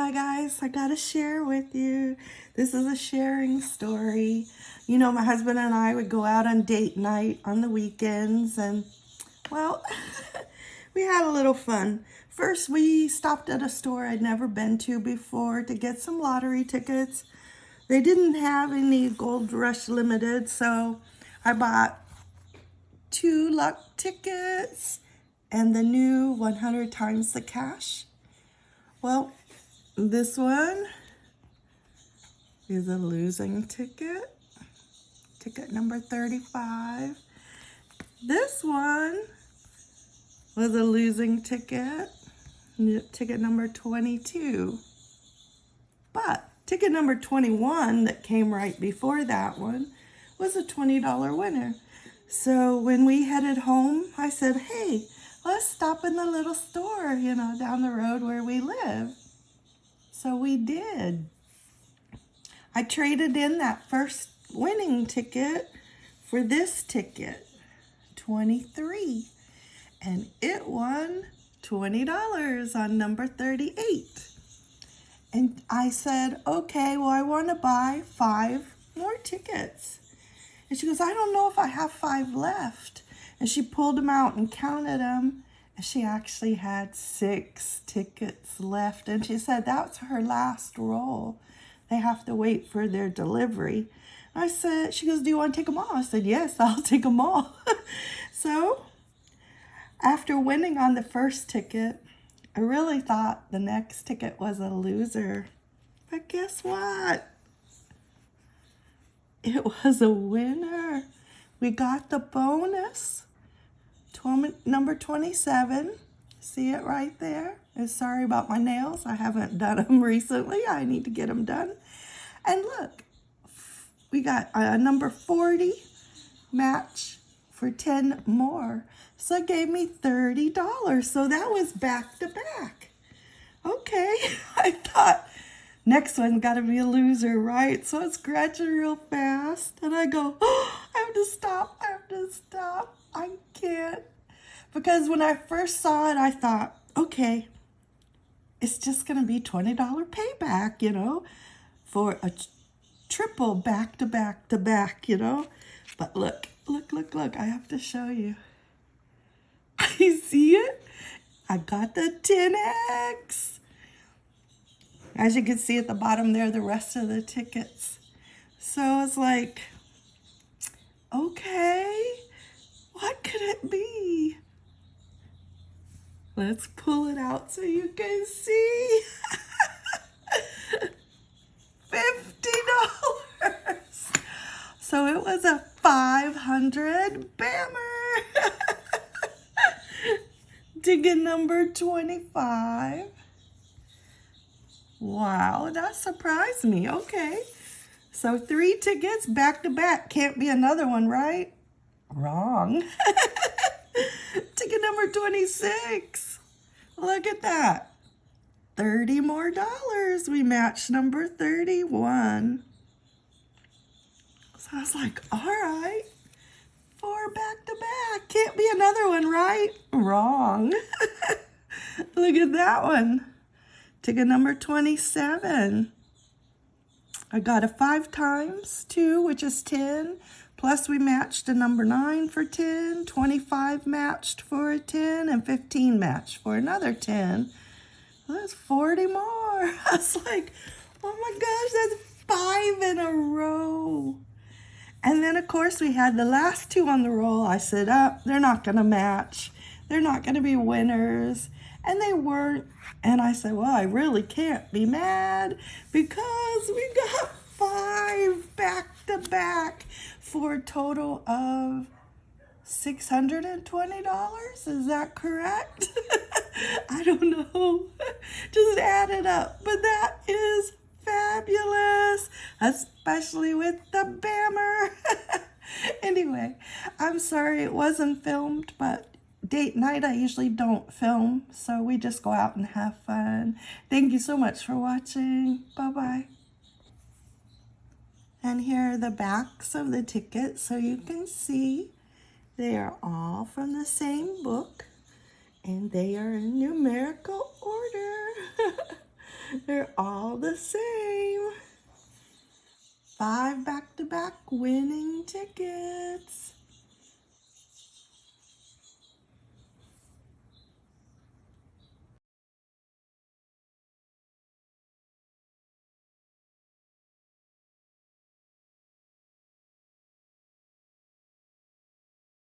Hi guys, I gotta share with you. This is a sharing story. You know, my husband and I would go out on date night on the weekends and, well, we had a little fun. First, we stopped at a store I'd never been to before to get some lottery tickets. They didn't have any Gold Rush Limited, so I bought two luck tickets and the new 100 times the cash. Well, this one is a losing ticket. Ticket number 35. This one was a losing ticket. Ticket number 22. But ticket number 21 that came right before that one was a $20 winner. So when we headed home, I said, hey, let's stop in the little store, you know, down the road where we live. So we did. I traded in that first winning ticket for this ticket, 23. And it won $20 on number 38. And I said, okay, well, I want to buy five more tickets. And she goes, I don't know if I have five left. And she pulled them out and counted them she actually had six tickets left. And she said that's her last roll. They have to wait for their delivery. I said, she goes, do you want to take them all? I said, yes, I'll take them all. so after winning on the first ticket, I really thought the next ticket was a loser. But guess what? It was a winner. We got the bonus number 27. See it right there? And sorry about my nails. I haven't done them recently. I need to get them done. And look, we got a number 40 match for 10 more. So it gave me $30. So that was back to back. Okay, I thought next one's got to be a loser, right? So it's scratching real fast. And I go, oh, I have to stop. I have to stop. I can't. Because when I first saw it, I thought, okay, it's just going to be $20 payback, you know, for a triple back to back to back, you know. But look, look, look, look, I have to show you. You see it? I got the 10X. As you can see at the bottom there, the rest of the tickets. So it's like, okay, what could it be? Let's pull it out so you can see. $50. So it was a 500 Bammer. Ticket number 25. Wow, that surprised me. Okay. So three tickets back to back. Can't be another one, right? Wrong. Ticket number 26. Look at that. 30 more dollars. We matched number 31. So I was like, all right. Four back to back. Can't be another one, right? Wrong. Look at that one. Ticket number 27. I got a five times two, which is 10. Plus we matched a number 9 for 10, 25 matched for a 10, and 15 matched for another 10. Well, that's 40 more. I was like, oh my gosh, that's five in a row. And then, of course, we had the last two on the roll. I said, oh, they're not going to match. They're not going to be winners. And they weren't. And I said, well, I really can't be mad because we got five back to back for a total of $620. Is that correct? I don't know. Just add it up. But that is fabulous, especially with the Bammer. anyway, I'm sorry it wasn't filmed, but date night I usually don't film, so we just go out and have fun. Thank you so much for watching. Bye-bye. And here are the backs of the tickets so you can see they are all from the same book and they are in numerical order. They're all the same. Five back-to-back -back winning tickets.